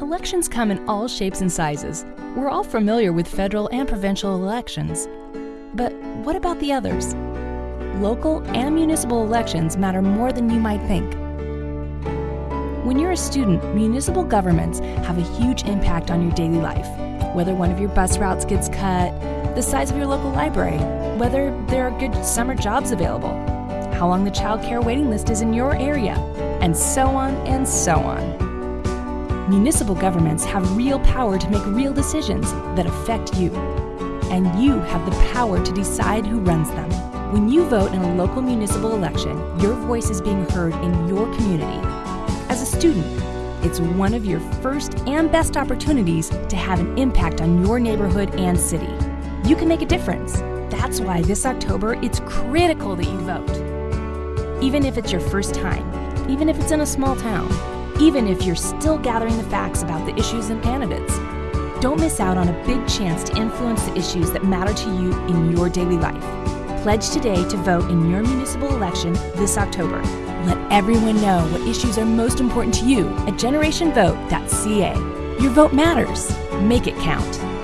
Elections come in all shapes and sizes. We're all familiar with federal and provincial elections. But what about the others? Local and municipal elections matter more than you might think. When you're a student, municipal governments have a huge impact on your daily life. Whether one of your bus routes gets cut, the size of your local library, whether there are good summer jobs available, how long the child care waiting list is in your area, and so on and so on. Municipal governments have real power to make real decisions that affect you. And you have the power to decide who runs them. When you vote in a local municipal election, your voice is being heard in your community. As a student, it's one of your first and best opportunities to have an impact on your neighborhood and city. You can make a difference. That's why this October it's critical that you vote. Even if it's your first time, even if it's in a small town, even if you're still gathering the facts about the issues and candidates. Don't miss out on a big chance to influence the issues that matter to you in your daily life. Pledge today to vote in your municipal election this October. Let everyone know what issues are most important to you at generationvote.ca. Your vote matters. Make it count.